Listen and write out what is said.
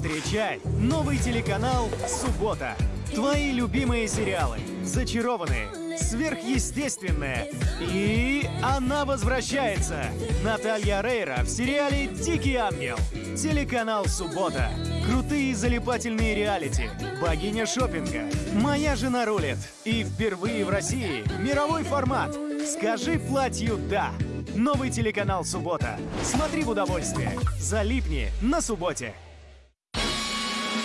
Встречай новый телеканал «Суббота». Твои любимые сериалы, зачарованные, сверхъестественное. И она возвращается. Наталья Рейра в сериале «Дикий ангел». Телеканал «Суббота». Крутые залипательные реалити. Богиня шопинга. Моя жена рулит. И впервые в России мировой формат. Скажи платью «да». Новый телеканал «Суббота». Смотри в удовольствие. Залипни на субботе.